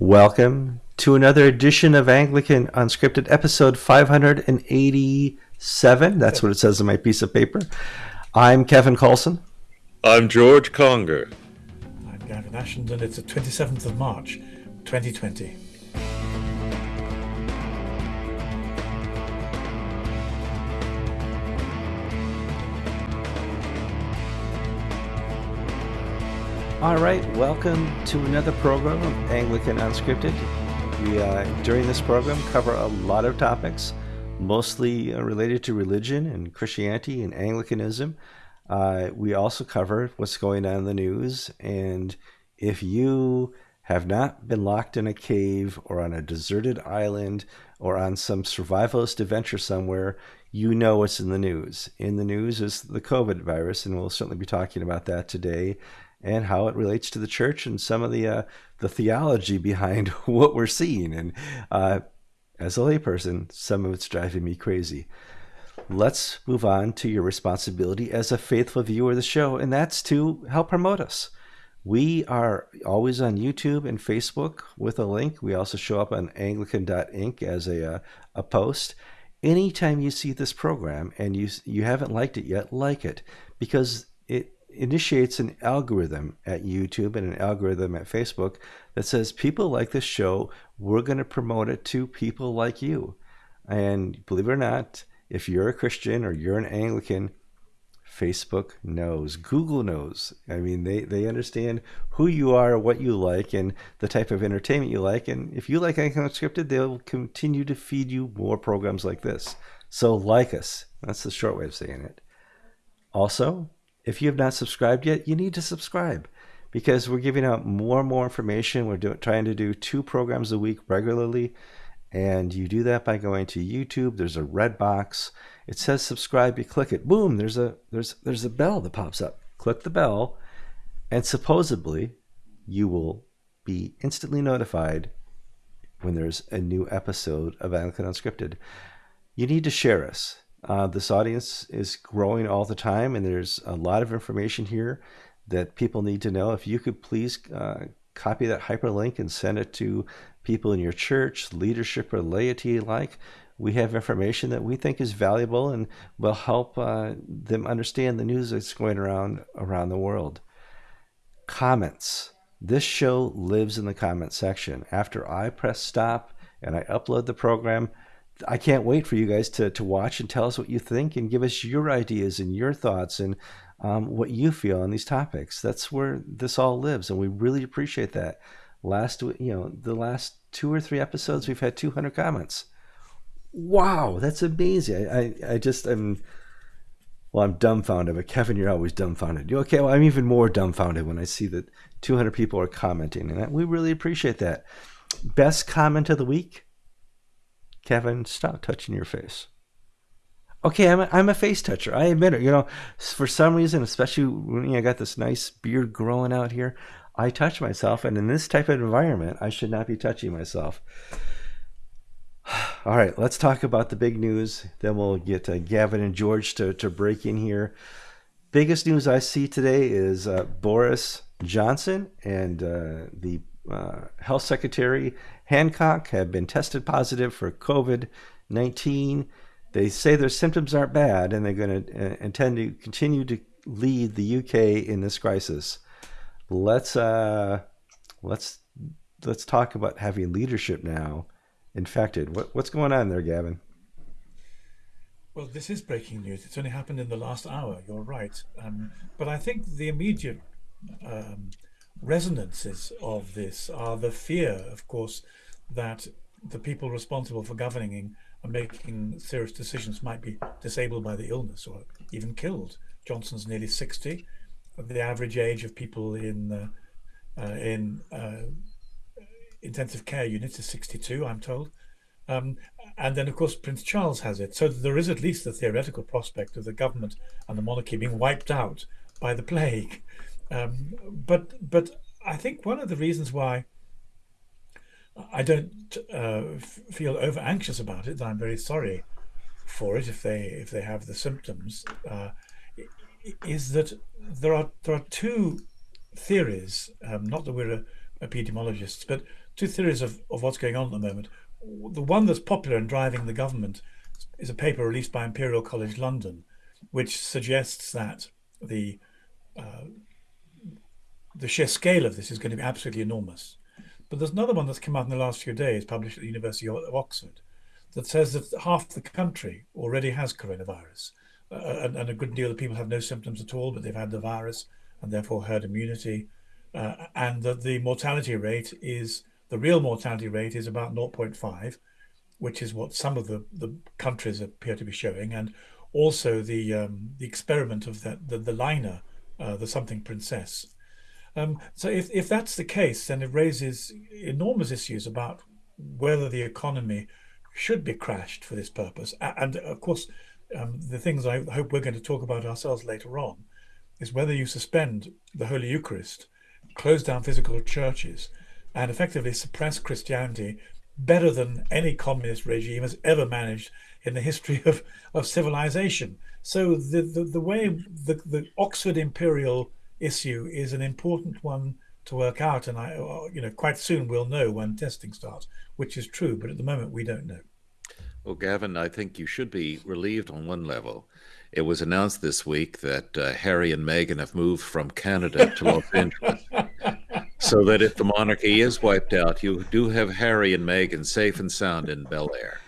Welcome to another edition of Anglican Unscripted, episode 587. That's what it says on my piece of paper. I'm Kevin Kallsen. I'm George Conger. I'm Gavin Ashenden, and it's the 27th of March, 2020. All right, welcome to another program of Anglican Unscripted. We, uh, during this program, cover a lot of topics, mostly uh, related to religion and Christianity and Anglicanism. Uh, we also cover what's going on in the news, and if you have not been locked in a cave or on a deserted island or on some survivalist adventure somewhere, you know what's in the news. In the news is the COVID virus, and we'll certainly be talking about that today and how it relates to the church and some of the uh, the theology behind what we're seeing. And uh, as a layperson, some of it's driving me crazy. Let's move on to your responsibility as a faithful viewer of the show, and that's to help promote us. We are always on YouTube and Facebook with a link. We also show up on Anglican.ink as a, uh, a post. Anytime you see this program and you you haven't liked it yet, like it because it initiates an algorithm at YouTube and an algorithm at Facebook that says people like this show, we're going to promote it to people like you. And believe it or not, if you're a Christian or you're an Anglican, Facebook knows, Google knows. I mean, they, they understand who you are, what you like, and the type of entertainment you like. And if you like Anglican Unscripted, they'll continue to feed you more programs like this. So like us. That's the short way of saying it. Also, if you have not subscribed yet, you need to subscribe because we're giving out more and more information. We're trying to do two programs a week regularly. And you do that by going to YouTube. There's a red box. It says subscribe. You click it. Boom. There's a there's there's a bell that pops up. Click the bell, and supposedly you will be instantly notified when there's a new episode of Anglican Unscripted. You need to share us. Uh, this audience is growing all the time, and there's a lot of information here that people need to know. If you could please uh, copy that hyperlink and send it to people in your church, leadership, or laity alike, we have information that we think is valuable and will help uh, them understand the news that's going around around the world. Comments. This show lives in the comment section. After I press stop and I upload the program, I can't wait for you guys to, to watch and tell us what you think and give us your ideas and your thoughts and um, what you feel on these topics. That's where this all lives, and we really appreciate that. Last, you know, the last two or three episodes, we've had 200 comments. Wow, that's amazing. I, I, I'm, well, I'm dumbfounded, but Kevin, you're always dumbfounded. You okay, well, I'm even more dumbfounded when I see that 200 people are commenting, and we really appreciate that. Best comment of the week Kevin, stop touching your face. Okay, I'm a, I'm a face toucher. I admit it. You know, for some reason, especially when I got this nice beard growing out here, I touch myself. And in this type of environment, I should not be touching myself. All right, let's talk about the big news. Then we'll get uh, Gavin and George to, to break in here. Biggest news I see today is uh, Boris Johnson and uh, the uh, Health Secretary Hancock have been tested positive for COVID 19. They say their symptoms aren't bad and they're going to uh, intend to continue to lead the UK in this crisis. Let's uh, let's let's talk about having leadership now infected. What, what's going on there, Gavin? Well, this is breaking news. It's only happened in the last hour. You're right, um, but I think the immediate um, resonances of this are the fear, of course, that the people responsible for governing and making serious decisions might be disabled by the illness or even killed. Johnson's nearly 60. The average age of people in uh, uh, in uh, intensive care units is 62, I'm told. Um, and then, of course, Prince Charles has it. So there is at least the theoretical prospect of the government and the monarchy being wiped out by the plague. Um, but but I think one of the reasons why I don't uh, feel over anxious about it, I'm very sorry for it if they if they have the symptoms, uh, is that there are there are two theories. Um, not that we're epidemiologists, but two theories of, of what's going on at the moment. The one that's popular and driving the government is a paper released by Imperial College London, which suggests that the uh, the sheer scale of this is going to be absolutely enormous. But there's another one that's come out in the last few days, published at the University of Oxford, that says that half the country already has coronavirus. Uh, and, and, a good deal of people have no symptoms at all, but they've had the virus and therefore herd immunity. Uh, and that the mortality rate is, the real mortality rate is about 0.5, which is what some of the, the countries appear to be showing. And also the um, the experiment of that the, the liner, uh, the something princess, um, so if, if that's the case, then it raises enormous issues about whether the economy should be crashed for this purpose. And of course, um, the things I hope we're going to talk about ourselves later on is whether you suspend the Holy Eucharist, close down physical churches, and effectively suppress Christianity better than any communist regime has ever managed in the history of, of civilization. So the, the, the way the, the Oxford Imperial issue is an important one to work out. And I, uh, you know, quite soon we'll know when testing starts, which is true. But at the moment, we don't know. Well, Gavin, I think you should be relieved on one level. It was announced this week that uh, Harry and Meghan have moved from Canada to Los Angeles. so that if the monarchy is wiped out, you do have Harry and Meghan safe and sound in Bel Air.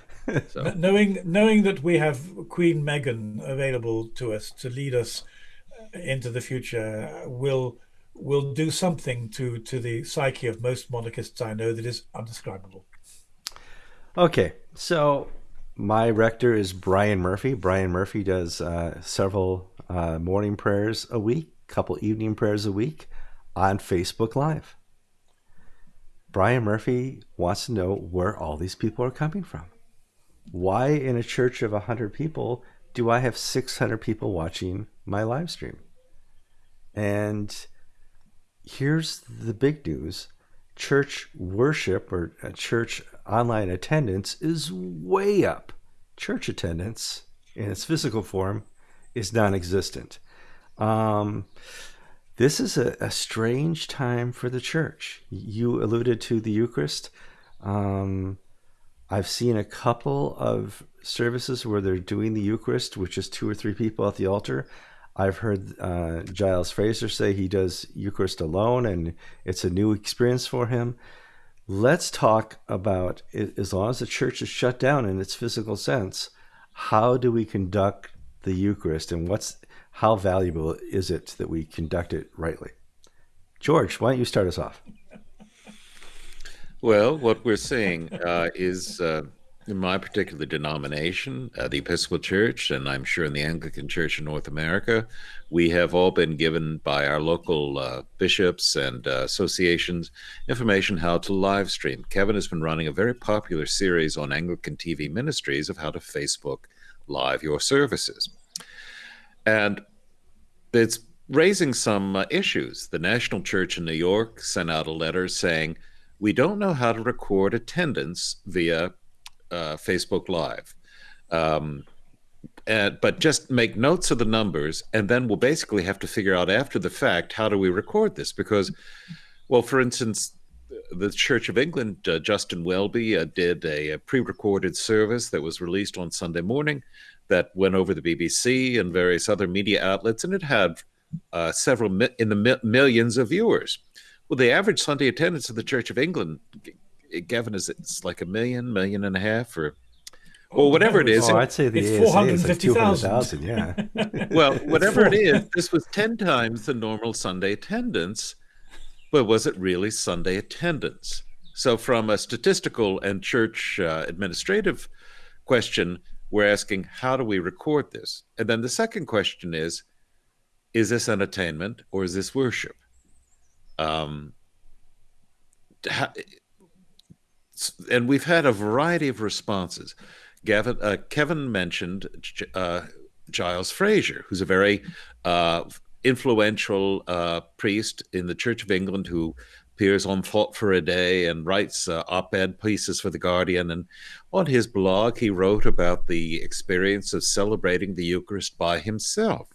So. knowing knowing that we have Queen Meghan available to us to lead us into the future will will do something to to the psyche of most monarchists I know that is undescribable. Okay, so my rector is Brian Murphy. Brian Murphy does uh, several uh, morning prayers a week, couple evening prayers a week on Facebook Live. Brian Murphy wants to know where all these people are coming from. Why, in a church of 100 people, do I have 600 people watching my live stream? And here's the big news church worship or church online attendance is way up. Church attendance in its physical form is non existent. Um, this is a, a, strange time for the church. You alluded to the Eucharist. Um, I've seen a couple of services where they're doing the Eucharist, which is two or three people at the altar. I've heard uh, Giles Fraser say he does Eucharist alone and it's a new experience for him. Let's talk about, as long as the church is shut down in its physical sense, how do we conduct the Eucharist and what's how valuable is it that we conduct it rightly? George, why don't you start us off? Well, what we're seeing uh, is uh, in my particular denomination, uh, the Episcopal Church, and I'm sure in the Anglican Church in North America, we have all been given by our local uh, bishops and uh, associations information how to live stream. Kevin has been running a very popular series on Anglican TV ministries of how to Facebook live your services. And it's raising some uh, issues. The National Church in New York sent out a letter saying, we don't know how to record attendance via uh, Facebook Live. Um, and, but just make notes of the numbers, and then we'll basically have to figure out after the fact how do we record this? Because, well, for instance, the Church of England, uh, Justin Welby uh, did a, a pre recorded service that was released on Sunday morning that went over the BBC and various other media outlets, and it had uh, several mi- in the mi- millions of viewers. Well, the average Sunday attendance of the Church of England Gavin, is it's like a million, million and a half, or well, whatever it is. Oh, I'd say the it's four hundred fifty thousand. Yeah. well, whatever it is, this was ten times the normal Sunday attendance, but was it really Sunday attendance? So, from a statistical and church uh, administrative question, we're asking how do we record this? And then the second question is, is this entertainment or is this worship? Um, and we've had a variety of responses. Gavin, uh, Kevin mentioned uh, Giles Fraser, who's a very uh, influential uh, priest in the Church of England who appears on Thought for a Day and writes uh, op ed pieces for The Guardian. And on his blog, he wrote about the experience of celebrating the Eucharist by himself.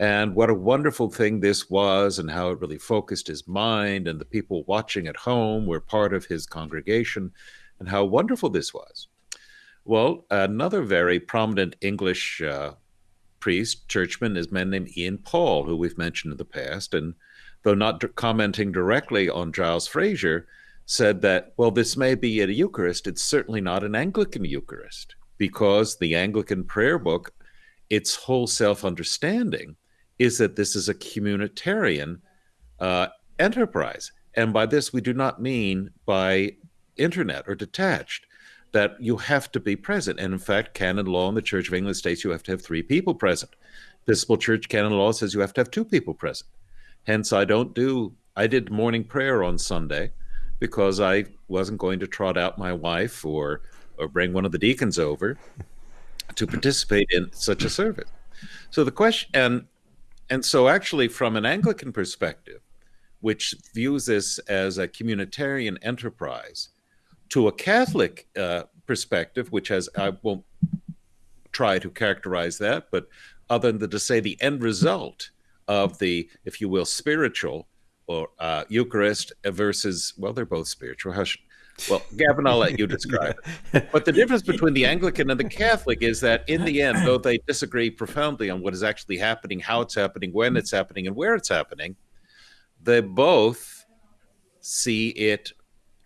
And what a wonderful thing this was, and how it really focused his mind, and the people watching at home were part of his congregation, and how wonderful this was. Well, another very prominent English uh, priest, churchman, is a man named Ian Paul, who we've mentioned in the past, and though not commenting directly on Giles Fraser, said that, well, this may be a Eucharist, it's certainly not an Anglican Eucharist, because the Anglican prayer book, its whole self understanding is that this is a communitarian uh, enterprise. And by this, we do not mean by internet or detached, that you have to be present. And in fact, canon law in the Church of England states you have to have three people present. Episcopal Church canon law says you have to have two people present. Hence, I don't do, I did morning prayer on Sunday because I wasn't going to trot out my wife or or bring one of the deacons over to participate in such a service. So the question and and so actually from an Anglican perspective, which views this as a communitarian enterprise, to a Catholic uh, perspective, which has I won't try to characterize that, but other than to say the end result of the, if you will, spiritual or uh, Eucharist versus, well, they're both spiritual. How should, well, Gavin, I'll let you describe it. But the difference between the Anglican and the Catholic is that in the end, though they disagree profoundly on what is actually happening, how it's happening, when it's happening, and where it's happening, they both see it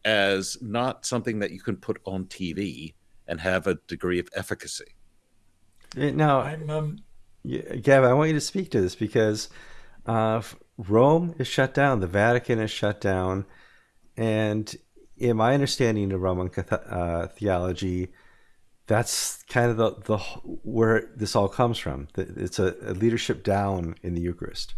as not something that you can put on TV and have a degree of efficacy. Now, I'm, um... Gavin, I want you to speak to this because uh, Rome is shut down, the Vatican is shut down, and in my understanding of Roman uh, theology, that's kind of the, the where this all comes from. It's a, a, leadership down in the Eucharist.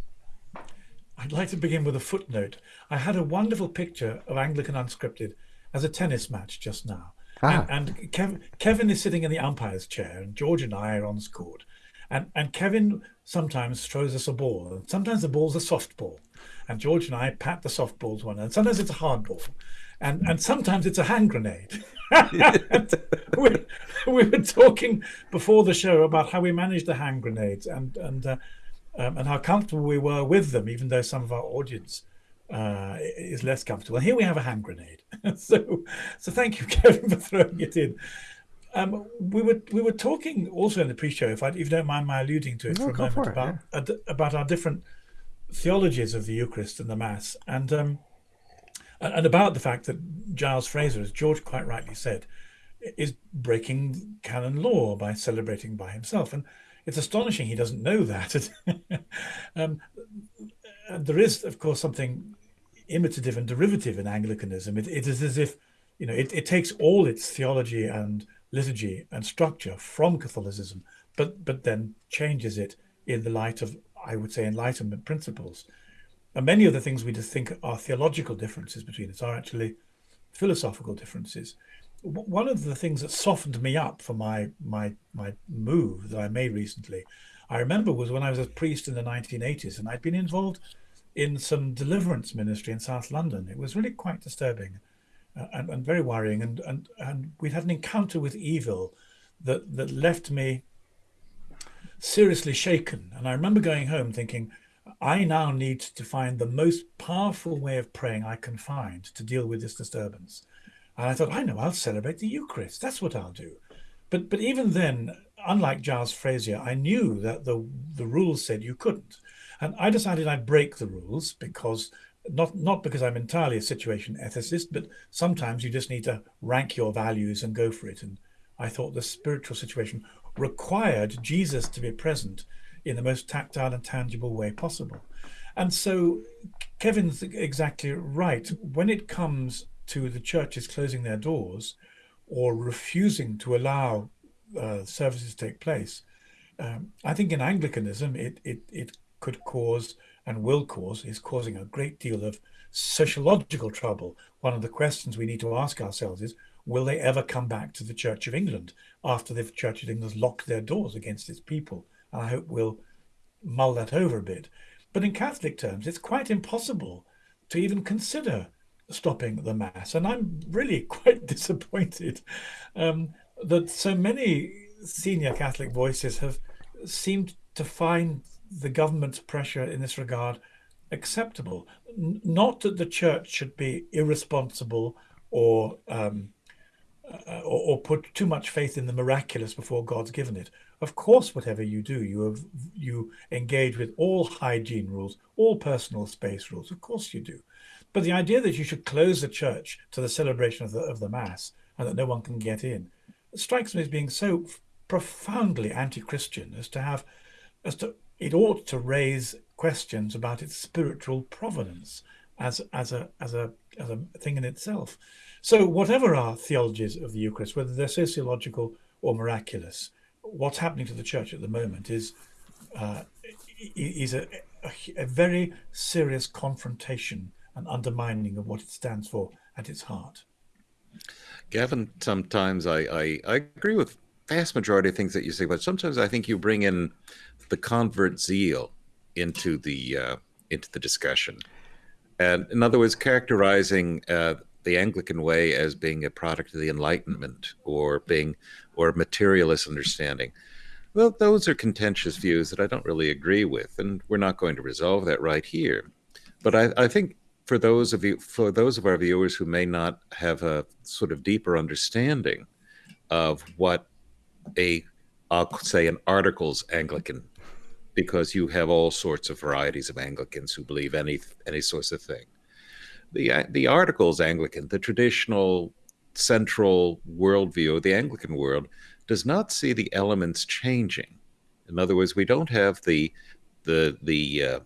I'd like to begin with a footnote. I had a wonderful picture of Anglican Unscripted as a tennis match just now. Ah. And, and Kev, Kevin is sitting in the umpire's chair, and George and I are on the court. And, and Kevin sometimes throws us a ball. And sometimes the ball's a softball. And George and I pat the softballs one. And sometimes it's a hard ball. And, and sometimes it's a hand grenade. we, we were talking before the show about how we managed the hand grenades and, and, uh, um, and how comfortable we were with them, even though some of our audience uh, is less comfortable. And here we have a hand grenade. so, so thank you, Kevin, for throwing it in. Um, we were we were talking also in the pre-show, if, I, if you don't mind my alluding to it no, for a moment, for about yeah. about our different theologies of the Eucharist and the Mass, and um, and about the fact that Giles Fraser, as George quite rightly said, is breaking canon law by celebrating by himself, and it's astonishing he doesn't know that. um, there is, of course, something imitative and derivative in Anglicanism. It, it is as if you know it, it takes all its theology and liturgy and structure from Catholicism, but but then changes it in the light of, I would say, Enlightenment principles. And many of the things we just think are theological differences between us are actually philosophical differences. One of the things that softened me up for my my my move that I made recently, I remember was when I was a priest in the 1980s, and I'd been involved in some deliverance ministry in South London. It was really quite disturbing uh, and, and very worrying. And, and, and we'd had an encounter with evil that, that left me seriously shaken. And I remember going home thinking, I now need to find the most powerful way of praying I can find to deal with this disturbance. And I thought, I know, I'll celebrate the Eucharist. That's what I'll do. But but even then, unlike Giles Fraser, I knew that the the rules said you couldn't. And I decided I'd break the rules because not not because I'm entirely a situation ethicist, but sometimes you just need to rank your values and go for it. And I thought the spiritual situation required Jesus to be present in the most tactile and tangible way possible. And so Kevin's exactly right. When it comes to the churches closing their doors or refusing to allow uh, services to take place, um, I think in Anglicanism it, it, it could cause and will cause is causing a great deal of sociological trouble. One of the questions we need to ask ourselves is will they ever come back to the Church of England after the Church of England has locked their doors against its people? I hope we'll mull that over a bit. But in Catholic terms, it's quite impossible to even consider stopping the Mass. And I'm really quite disappointed um, that so many senior Catholic voices have seemed to find the government's pressure in this regard acceptable? N- not that the church should be irresponsible or, um, uh, or, or put too much faith in the miraculous before God's given it. Of course, whatever you do, you have, you engage with all hygiene rules, all personal space rules. Of course, you do. But the idea that you should close the church to the celebration of the of the mass and that no one can get in strikes me as being so profoundly anti-Christian as to have as to it ought to raise questions about its spiritual provenance as as a as a as a thing in itself. So whatever our theologies of the Eucharist, whether they're sociological or miraculous, what's happening to the church at the moment is uh, is a, a, a very serious confrontation and undermining of what it stands for at its heart. Gavin, sometimes I, I, I agree with vast majority of things that you say, but sometimes I think you bring in the convert zeal into the uh, into the discussion, and in other words, characterizing uh, the Anglican way as being a product of the Enlightenment or being or materialist understanding. Well, those are contentious views that I don't really agree with, and we're not going to resolve that right here. But I, I think for those of you, for those of our viewers who may not have a sort of deeper understanding of what a, I'll say, an articles Anglican, because you have all sorts of varieties of Anglicans who believe any any sorts of thing. The the articles Anglican, the traditional central worldview of the Anglican world, does not see the elements changing. In other words, we don't have the the the uh,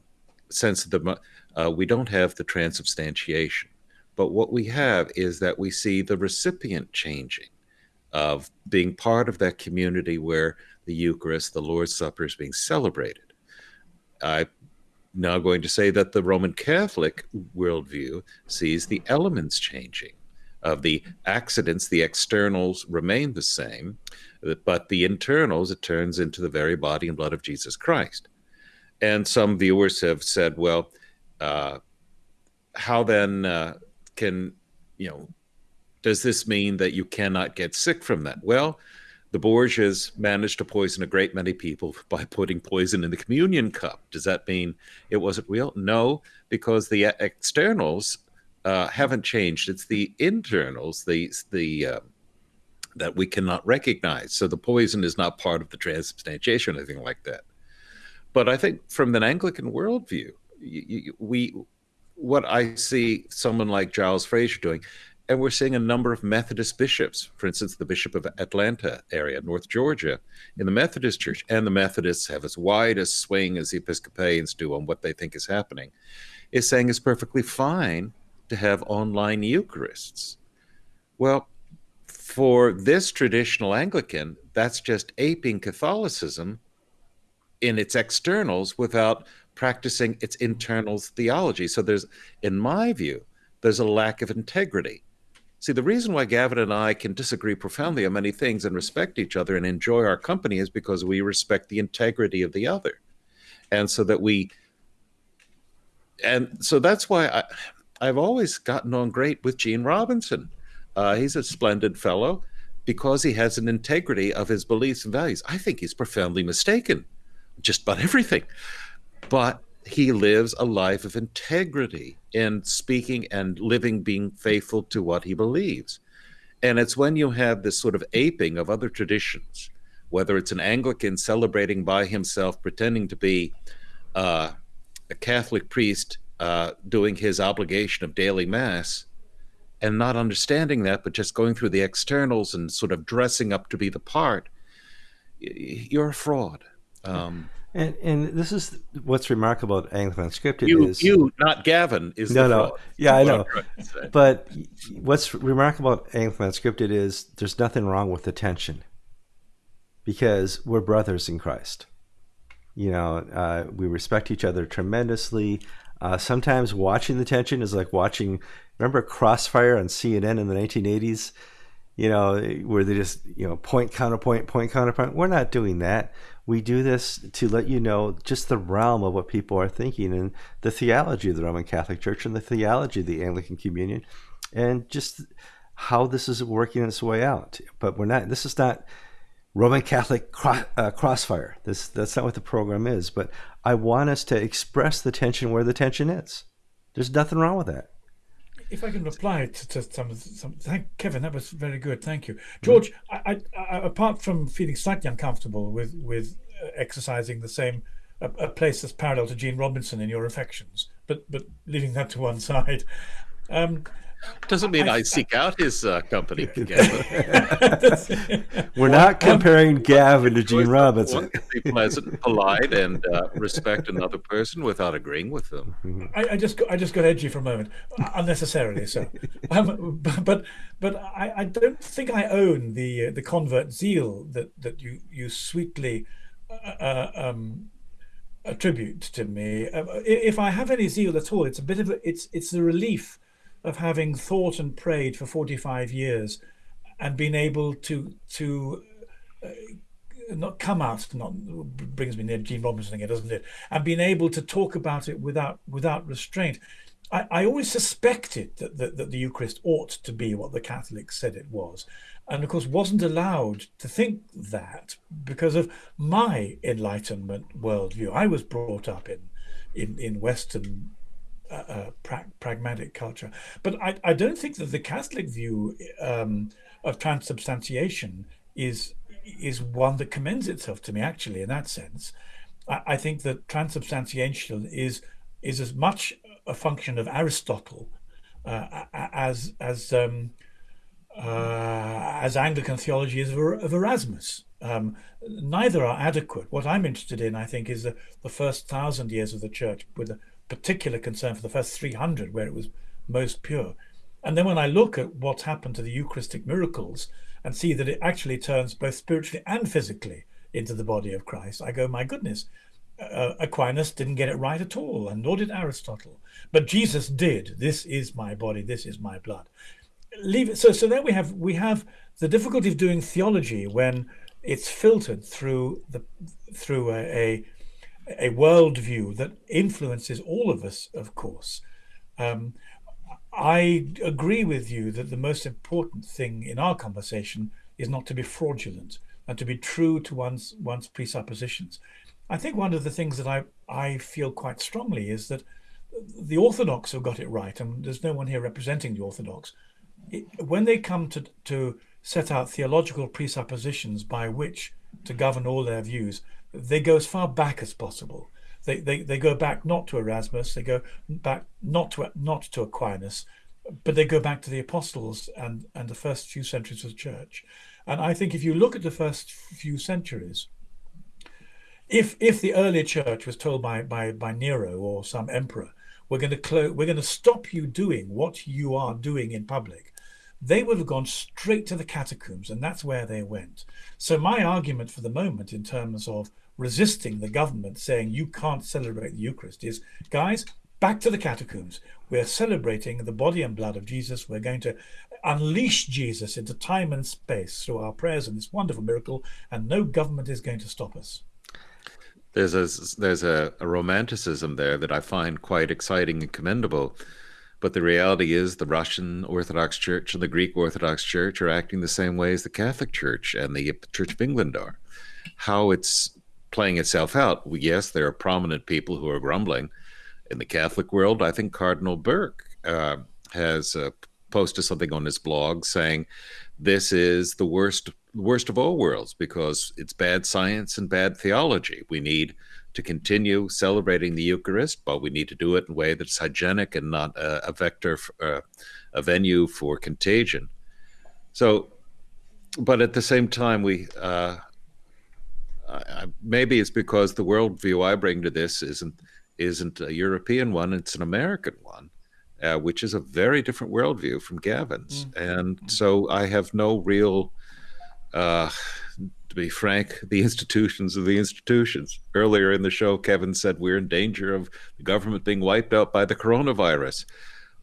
sense of the uh, we don't have the transubstantiation. But what we have is that we see the recipient changing of being part of that community where the Eucharist, the Lord's Supper, is being celebrated. I'm now going to say that the Roman Catholic worldview sees the elements changing. Of the accidents, the externals remain the same, but the internals, it turns into the very body and blood of Jesus Christ. And some viewers have said, well, uh, how then uh, can, you know, does this mean that you cannot get sick from that? Well, the Borgias managed to poison a great many people by putting poison in the communion cup. Does that mean it wasn't real? No, because the externals uh, haven't changed. It's the internals, the the uh, that we cannot recognize. So the poison is not part of the transubstantiation or anything like that. But I think from an Anglican worldview, we what I see someone like Giles Fraser doing and we're seeing a number of Methodist bishops, for instance, the Bishop of Atlanta area, North Georgia, in the Methodist Church, and the Methodists have as wide a swing as the Episcopalians do on what they think is happening, is saying it's perfectly fine to have online Eucharists. Well, for this traditional Anglican, that's just aping Catholicism in its externals without practicing its internals theology. So there's, in my view, there's a lack of integrity See, the reason why Gavin and I can disagree profoundly on many things and respect each other and enjoy our company is because we respect the integrity of the other. And so that we, and so that's why I, I've always gotten on great with Gene Robinson. Uh, he's a splendid fellow because he has an integrity of his beliefs and values. I think he's profoundly mistaken just about everything. But he lives a life of integrity in speaking and living, being faithful to what he believes. And it's when you have this sort of aping of other traditions, whether it's an Anglican celebrating by himself, pretending to be uh, a Catholic priest uh, doing his obligation of daily mass, and not understanding that, but just going through the externals and sort of dressing up to be the part, you're a fraud. Um, and and this is what's remarkable about Anglican Unscripted you, is you, not Gavin, is no, no, fraud. yeah, I know. But what's remarkable about Anglican Unscripted is there's nothing wrong with the tension because we're brothers in Christ. You know, uh, we respect each other tremendously. Uh, sometimes watching the tension is like watching. Remember Crossfire on CNN in the 1980s? You know, where they just you know point counterpoint, point counterpoint. We're not doing that we do this to let you know just the realm of what people are thinking and the theology of the Roman Catholic Church and the theology of the Anglican Communion and just how this is working its way out. But we're not, this is not, Roman Catholic uh, crossfire. This that's not what the program is, but I want us to express the tension where the tension is. There's nothing wrong with that. If I can reply to, to some, some, thank Kevin, that was very good. Thank you, George. Mm-hmm. I, I, I, apart from feeling slightly uncomfortable with with uh, exercising the same a, a, place that's parallel to Gene Robinson in your affections, but but leaving that to one side. Um, doesn't mean I, I seek out his uh, company. Together. We're not comparing Gavin to Gene Robinson. One can be pleasant, polite, and uh, respect another person without agreeing with them. Mm-hmm. I, I, just got, I just got edgy for a moment, unnecessarily so. Um, but but I, I, don't think I own the uh, the convert zeal that that you you sweetly. Uh, uh, um, attribute to me uh, if i have any zeal at all it's a bit of a it's it's the relief of having thought and prayed for 45 years and been able to to uh, not come out not brings me near Gene Robinson again doesn't it? And being able to talk about it without without restraint. I, I always suspected that, that, that the Eucharist ought to be what the Catholics said it was. And of course wasn't allowed to think that because of my enlightenment worldview. I was brought up in in, in Western uh, pra pragmatic culture. But I, I don't think that the Catholic view um, of transubstantiation is is one that commends itself to me. Actually, in that sense, I, I think that transubstantiation is is as much a function of Aristotle uh, as as um, uh, as Anglican theology is of, Erasmus. Um, neither are adequate. What I'm interested in, I think, is the, the first thousand years of the church with the particular concern for the first 300 where it was most pure. And then when I look at what's happened to the Eucharistic miracles and see that it actually turns both spiritually and physically into the body of Christ, I go, my goodness, uh, Aquinas didn't get it right at all, and nor did Aristotle. But Jesus did. This is my body. This is my blood. Leave it. So, so then we have we have the difficulty of doing theology when it's filtered through the through a, a a worldview that influences all of us, of course. Um, I agree with you that the most important thing in our conversation is not to be fraudulent and to be true to one's one's presuppositions. I think one of the things that I, I feel quite strongly is that the Orthodox have got it right, and there's no one here representing the Orthodox. It, when they come to, to set out theological presuppositions by which to govern all their views, they go as far back as possible. They, they, they go back not to Erasmus, they go back not to not to Aquinas, but they go back to the apostles and, and the first few centuries of the church. And I think if you look at the first few centuries, if if the early church was told by by, by Nero or some emperor, we're going to close, we're going to stop you doing what you are doing in public, they would have gone straight to the catacombs, and that's where they went. So my argument for the moment, in terms of resisting the government saying you can't celebrate the Eucharist is, guys, back to the catacombs. We're celebrating the body and blood of Jesus. We're going to unleash Jesus into time and space through our prayers and this wonderful miracle, and no government is going to stop us. There's a there's a, a romanticism there that I find quite exciting and commendable. But the reality is, the Russian Orthodox Church and the Greek Orthodox Church are acting the same way as the Catholic Church and the Church of England are. How it's playing itself out. Yes, there are prominent people who are grumbling. In the Catholic world, I think Cardinal Burke uh, has uh, posted something on his blog saying this is the worst worst of all worlds because it's bad science and bad theology. We need to continue celebrating the Eucharist, but we need to do it in a way that's hygienic and not a, a vector, for, uh, a venue for contagion. So, but at the same time, we uh, I, maybe it's because the worldview I bring to this isn't isn't a European one; it's an American one, uh, which is a very different worldview from Gavin's. Mm. And so I have no real, uh, to be frank, the institutions of the institutions. Earlier in the show, Kevin said we're in danger of the government being wiped out by the coronavirus.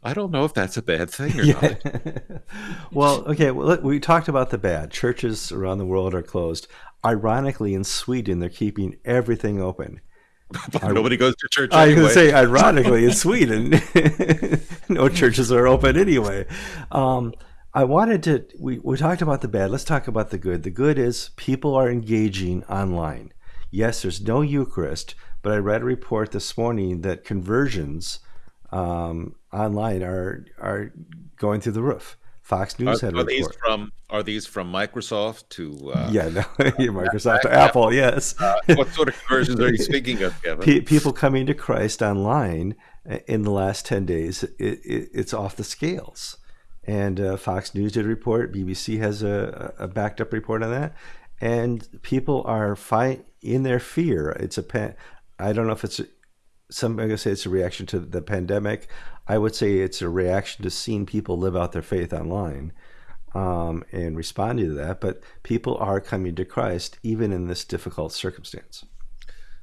I don't know if that's a bad thing or yeah. not. well, okay, well, we talked about the bad. Churches around the world are closed. Ironically, in Sweden, they're keeping everything open. Nobody goes to church. I anyway. to say, ironically, in Sweden, no churches are open anyway. Um, I wanted to. We, we talked about the bad. Let's talk about the good. The good is people are engaging online. Yes, there's no Eucharist, but I read a report this morning that conversions um, online are are going through the roof. Fox News are, had a are report. these from are these from Microsoft to uh, yeah, no, Microsoft to Apple. Yes. Uh, what sort of conversions are you speaking of, Kevin? P- people coming to Christ online uh, in the last ten days, it, it, it's off the scales. And uh, Fox News did a report. BBC has a, a backed up report on that. And people are fi- in their fear. It's a pan- I don't know if it's a, some gonna say it's a reaction to the pandemic. I would say it's a reaction to seeing people live out their faith online um, and responding to that. But people are coming to Christ even in this difficult circumstance.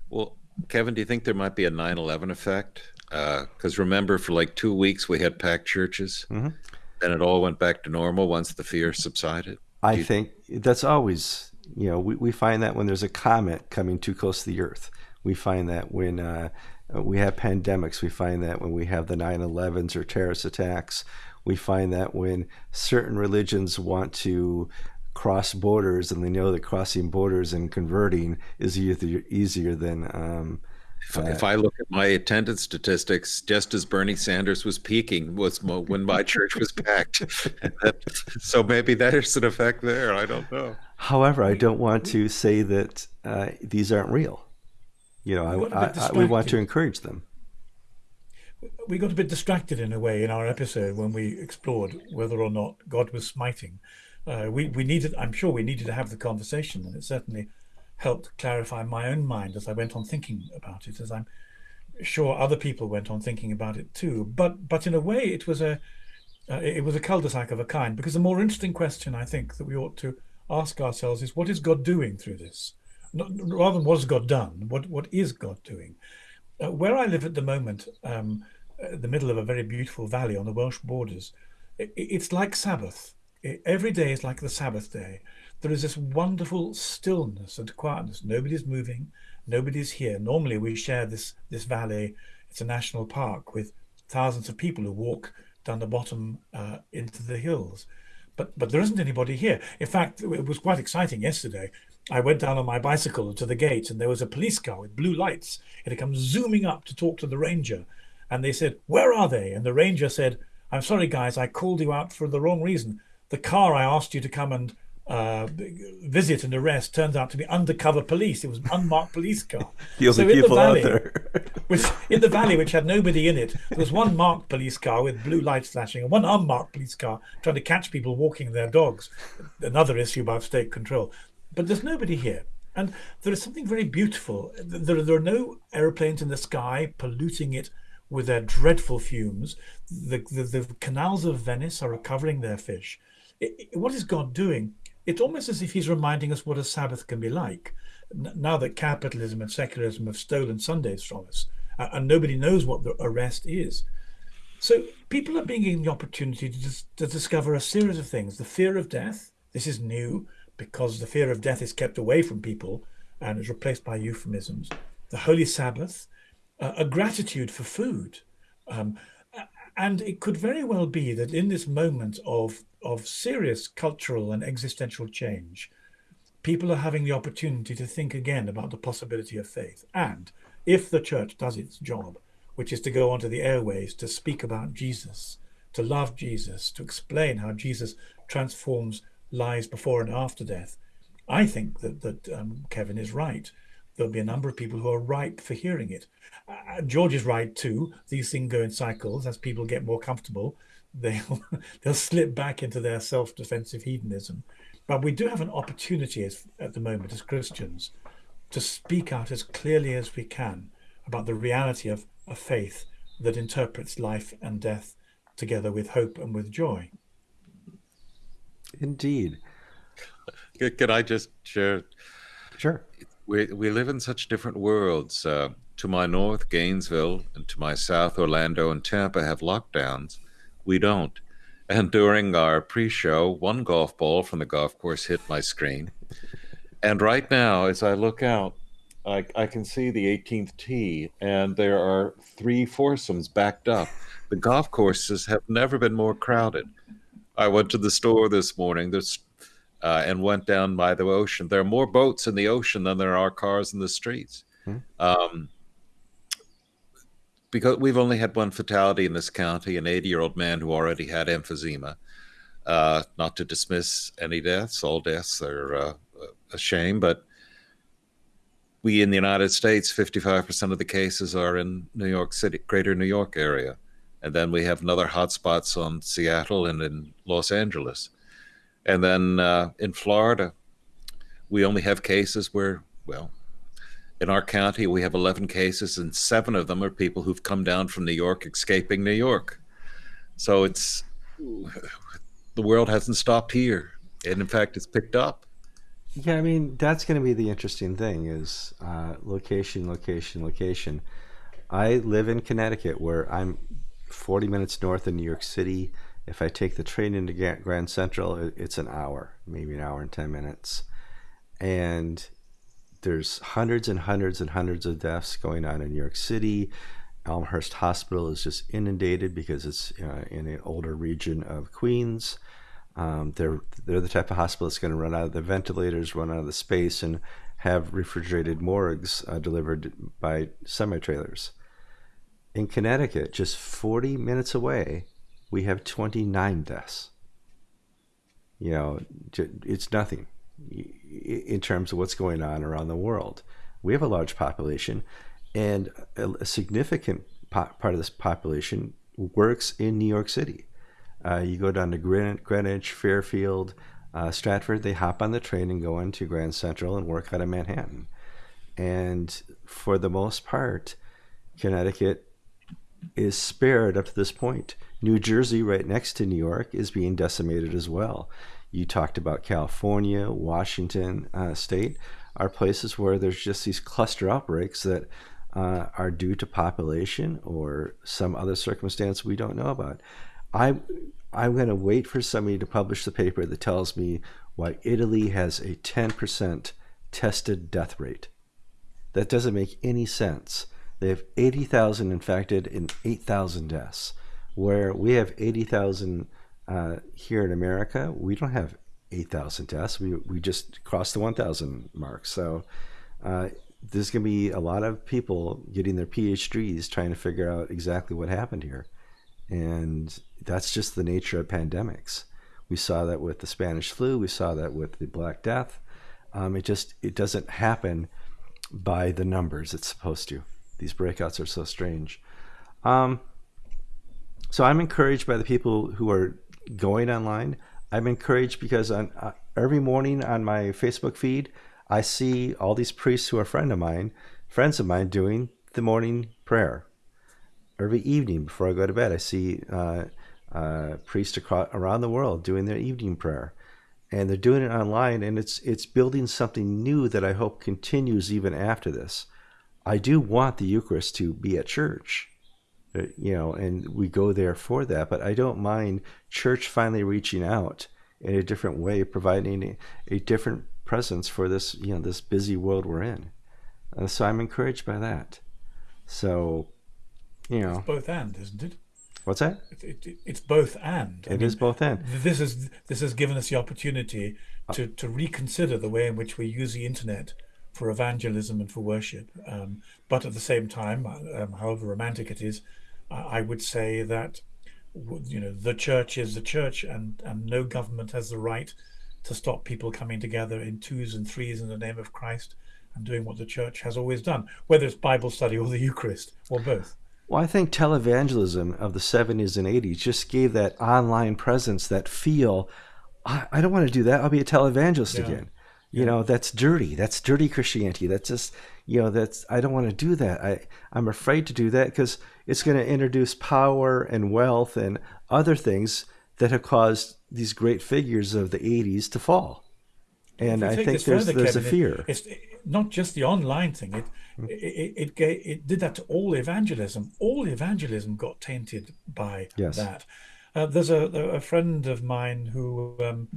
Well, Kevin, do you think there might be a 9 11 effect? Because uh, remember, for like two weeks, we had packed churches. Mm-hmm. Then it all went back to normal once the fear subsided. I you... think that's always, you know, we, we find that when there's a comet coming too close to the earth. We find that when uh, we have pandemics, we find that when we have the 9 11s or terrorist attacks, we find that when certain religions want to cross borders and they know that crossing borders and converting is easier, easier than. Um, if, uh, if, I look at my attendance statistics, just as Bernie Sanders was peaking was when my church was packed. so maybe there's an effect there. I don't know. However, I don't want to say that uh, these aren't real. You know, I, I, I, we want to encourage them. We got a bit distracted in a way in our episode when we explored whether or not God was smiting. Uh, we we needed, I'm sure, we needed to have the conversation, and it certainly helped clarify my own mind as I went on thinking about it, as I'm sure other people went on thinking about it too. But but in a way, it was a uh, it was a cul-de-sac of a kind because the more interesting question I think that we ought to ask ourselves is what is God doing through this? Not, rather than what has God done, what what is God doing? Uh, where I live at the moment, um, uh, the middle of a very beautiful valley on the Welsh borders, it, it's like Sabbath. It, every day is like the Sabbath day there is this wonderful stillness and quietness. Nobody's moving, nobody's here. Normally, we share this this valley. It's a national park with thousands of people who walk down the bottom uh, into the hills. But but there isn't anybody here. In fact, it was quite exciting yesterday. I went down on my bicycle to the gate, and there was a police car with blue lights. It had come zooming up to talk to the ranger, and they said, "Where are they?" And the ranger said, "I'm sorry, guys, I called you out for the wrong reason. The car I asked you to come and uh, visit and arrest turns out to be undercover police. It was an unmarked police car. the so in the valley, which, in the valley, which had nobody in it, there was one marked police car with blue lights flashing, and one unmarked police car trying to catch people walking their dogs. Another issue about state control. But there's nobody here. And there is something very beautiful. There, there are no aeroplanes in the sky polluting it with their dreadful fumes. The, the, the canals of Venice are recovering their fish. It, it, what is God doing? It's almost as if he's reminding us what a Sabbath can be like. Now that capitalism and secularism have stolen Sundays from us, and nobody knows what the arrest is. So people are being given the opportunity to, dis- to discover a series of things. The fear of death. This is new because the fear of death is kept away from people and is replaced by euphemisms. The Holy Sabbath, uh, a gratitude for food. Um, and it could very well be that in this moment of of serious cultural and existential change, people are having the opportunity to think again about the possibility of faith. And if the church does its job, which is to go onto the airways to speak about Jesus, to love Jesus, to explain how Jesus transforms lives before and after death, I think that that um, Kevin is right. There'll be a number of people who are ripe for hearing it. Uh, George is right too. These things go in cycles as people get more comfortable they'll they'll slip back into their self-defensive hedonism. But we do have an opportunity as, at the moment as Christians to speak out as clearly as we can about the reality of a faith that interprets life and death together with hope and with joy. Indeed. Can I just share? Sure. We, we live in such different worlds. Uh, to my north, Gainesville, and to my south, Orlando and Tampa have lockdowns we don't. And during our pre show, one golf ball from the golf course hit my screen. And right now, as I look out, I, I can see the 18th tee, and there are three foursomes backed up. The golf courses have never been more crowded. I went to the store this morning. There's uh, and went down by the ocean. There are more boats in the ocean than there are cars in the streets. Hmm. Um, because we've only had one fatality in this county, an 80 year old man who already had emphysema. Uh, not to dismiss any deaths, all deaths are uh, a shame, but we in the United States, 55% of the cases are in New York City, greater New York area. And then we have another hotspots on Seattle and in Los Angeles. And then uh, in Florida, we only have cases where, well, in our county, we have 11 cases, and seven of them are people who've come down from New York escaping New York. So it's the world hasn't stopped here. And in fact, it's picked up. Yeah, I mean, that's going to be the interesting thing is uh, location, location, location. I live in Connecticut where I'm 40 minutes north of New York City. If I take the train into Grand Central, it's an hour, maybe an hour and 10 minutes. And there's hundreds and hundreds and hundreds of deaths going on in New York City. Elmhurst Hospital is just inundated because it's uh, in an older region of Queens. Um, they're they're the type of hospital that's going to run out of the ventilators, run out of the space, and have refrigerated morgues uh, delivered by semi trailers. In Connecticut, just 40 minutes away, we have 29 deaths. You know, it's nothing in terms of what's going on around the world. We have a large population, and a significant part of this population works in New York City. Uh, you go down to Greenwich, Fairfield, uh, Stratford, they hop on the train and go into Grand Central and work out of Manhattan. And for the most part, Connecticut is spared up to this point. New Jersey, right next to New York, is being decimated as well. You talked about California, Washington uh, State are places where there's just these cluster outbreaks that uh, are due to population or some other circumstance we don't know about. I I'm going to wait for somebody to publish the paper that tells me why Italy has a 10% tested death rate. That doesn't make any sense. They have 80,000 infected and 8,000 deaths, where we have 80,000 uh, here in America. We don't have 8,000 deaths. We, we just crossed the 1,000 mark. So uh, there's going to be a lot of people getting their PhDs trying to figure out exactly what happened here. And that's just the nature of pandemics. We saw that with the Spanish flu. We saw that with the Black Death. Um, it just it doesn't happen by the numbers it's supposed to. These breakouts are so strange. Um, so I'm encouraged by the people who are going online. I'm encouraged because on, uh, every morning on my Facebook feed, I see all these priests who are friend of mine, friends of mine, doing the morning prayer every evening before I go to bed. I see uh, uh, priests across, around the world doing their evening prayer, and they're doing it online, and it's it's building something new that I hope continues even after this. I do want the Eucharist to be at church, you know, and we go there for that. But I don't mind church finally reaching out in a different way, providing a, a different presence for this, you know, this busy world we're in. Uh, so I'm encouraged by that. So you know, it's both and, isn't it? What's that? It, it, it's both and. It I mean, is both and. This is this has given us the opportunity to to reconsider the way in which we use the internet for evangelism and for worship. Um, but at the same time, um, however romantic it is, I would say that you know the church is the church, and and no government has the right to stop people coming together in twos and threes in the name of Christ and doing what the church has always done, whether it's Bible study or the Eucharist or both. Well, I think televangelism of the 70s and 80s just gave that online presence, that feel. I, I don't want to do that. I'll be a televangelist yeah. again. You yeah. know, that's dirty. That's dirty Christianity. That's just, you know, that's, I don't want to do that. I, I'm afraid to do that because it's going to introduce power and wealth and other things that have caused these great figures of the 80s to fall. And I think there's, there's a fear. It's not just the online thing. It, it, it, it, it, did that to all evangelism. All evangelism got tainted by yes. that. Uh, there's a, a friend of mine who um,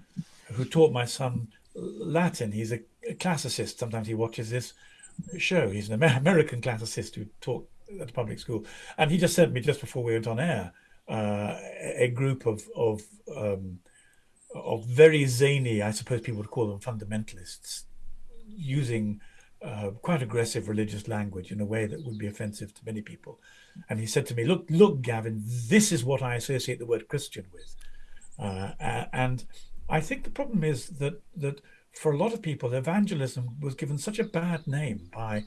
who taught my son Latin. He's a, classicist. Sometimes he watches this show. He's an American classicist who taught at a public school, and he just sent me just before we went on air uh, a group of of um, of very zany, I suppose people would call them fundamentalists, using uh, quite aggressive religious language in a way that would be offensive to many people. And he said to me, "Look, look, Gavin, this is what I associate the word Christian with." Uh, and I think the problem is that that for a lot of people, evangelism was given such a bad name by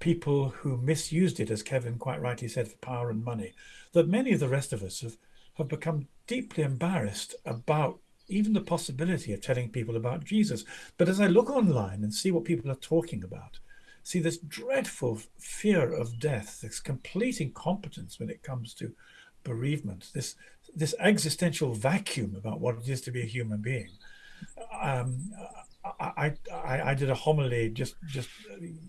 people who misused it, as Kevin quite rightly said, for power and money, that many of the rest of us have, have become deeply embarrassed about even the possibility of telling people about Jesus. But as I look online and see what people are talking about, see this dreadful fear of death, this complete incompetence when it comes to bereavement, this this existential vacuum about what it is to be a human being. Um, I, I, I did a homily just just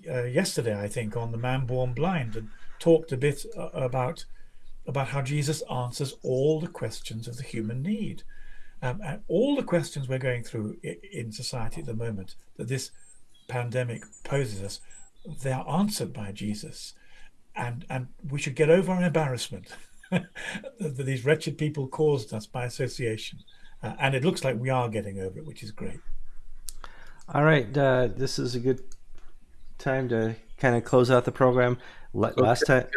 uh, yesterday, I think, on the man born blind, and talked a bit uh, about about how Jesus answers all the questions of the human need. Um, and all the questions we're going through in society at the moment that this pandemic poses us, they are answered by Jesus. And, and we should get over our embarrassment that these wretched people caused us by association. Uh, and it looks like we are getting over it, which is great. All right. Uh, this is a good time to kind of close out the program. Last okay. time.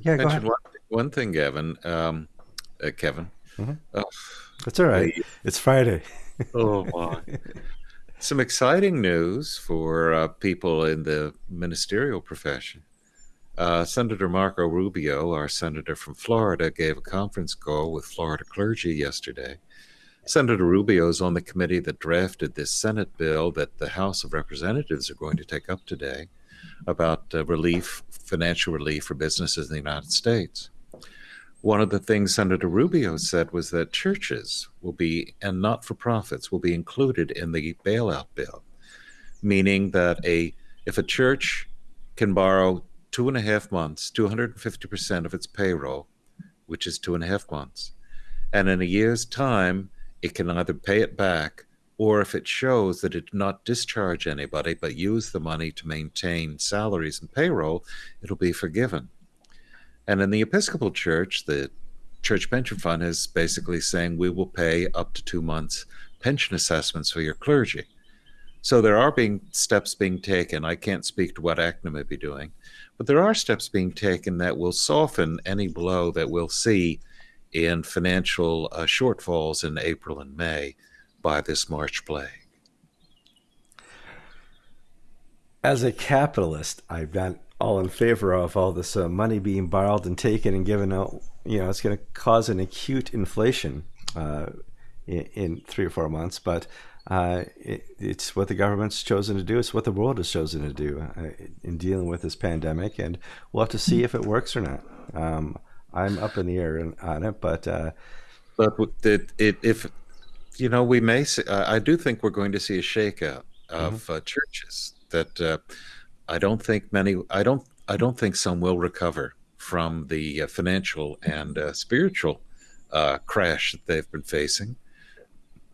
yeah, go ahead. One, one thing, Gavin. Um, uh, Kevin. Mm-hmm. Oh that's all right. it's Friday. oh my! Some exciting news for uh, people in the ministerial profession. Uh, senator Marco Rubio, our senator from Florida, gave a conference call with Florida clergy yesterday. Senator Rubio is on the committee that drafted this Senate bill that the House of Representatives are going to take up today about uh, relief, financial relief for businesses in the United States. One of the things Senator Rubio said was that churches will be, and not for profits, will be included in the bailout bill, meaning that a if a church can borrow two and a half months, 250% of its payroll, which is two and a half months, and in a year's time, it can either pay it back or if it shows that it did not discharge anybody but use the money to maintain salaries and payroll, it'll be forgiven. And in the Episcopal Church, the Church Pension Fund is basically saying we will pay up to two months pension assessments for your clergy. So there are being steps being taken. I can't speak to what ACNA may be doing, but there are steps being taken that will soften any blow that we'll see in financial uh, shortfalls in April and May by this March plague. As a capitalist, I've got all in favor of all this uh, money being borrowed and taken and given out. You know, it's going to cause an acute inflation uh, in, in, three or four months, but uh, it, it's what the government's chosen to do. It's what the world has chosen to do uh, in dealing with this pandemic, and we'll have to see if it works or not. Um, I'm up in the air on it, but uh, but it, it, if you know, we may. See, I do think we're going to see a shakeout of mm-hmm. Uh, churches that uh I don't think many. I don't. I don't think some will recover from the uh, financial and uh, spiritual uh, crash that they've been facing.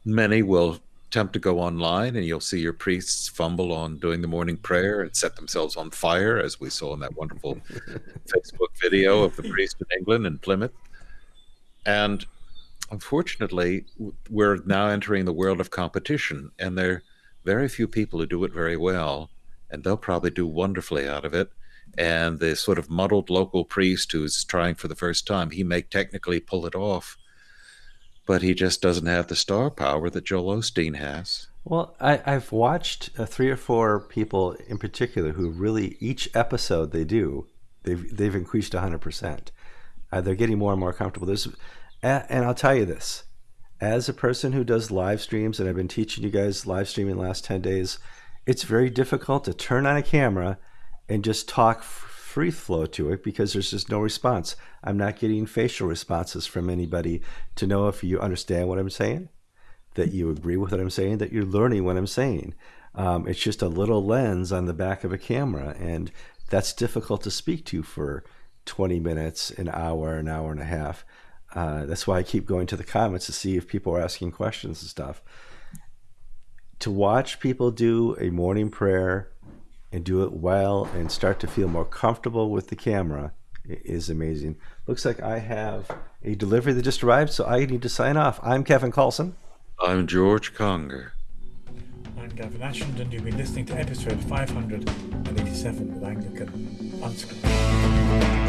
Many will attempt to go online, and you'll see your priests fumble on doing the morning prayer and set themselves on fire, as we saw in that wonderful Facebook video of the priest in England in Plymouth. And unfortunately, we're now entering the world of competition, and there are very few people who do it very well and they'll probably do wonderfully out of it. And the sort of muddled local priest who's trying for the first time, he may technically pull it off, but he just doesn't have the star power that Joel Osteen has. Well, I, have watched uh, three or four people in particular who really each episode they do, they've they've increased 100. Uh, percent They're getting more and more comfortable. There's, and I'll tell you this, as a person who does live streams, and I've been teaching you guys live streaming the last 10 days, it's very difficult to turn on a camera and just talk free flow to it because there's just no response. I'm not getting facial responses from anybody to know if you understand what I'm saying, that you agree with what I'm saying, that you're learning what I'm saying. Um, it's just a little lens on the back of a camera, and that's difficult to speak to for 20 minutes, an hour, an hour and a half. Uh, that's why I keep going to the comments to see if people are asking questions and stuff to watch people do a morning prayer and do it well and start to feel more comfortable with the camera is amazing. Looks like I have a delivery that just arrived, so I need to sign off. I'm Kevin Kallsen. I'm George Conger. I'm Gavin Ashenden, and you've been listening to episode 587 of Anglican Unscripted.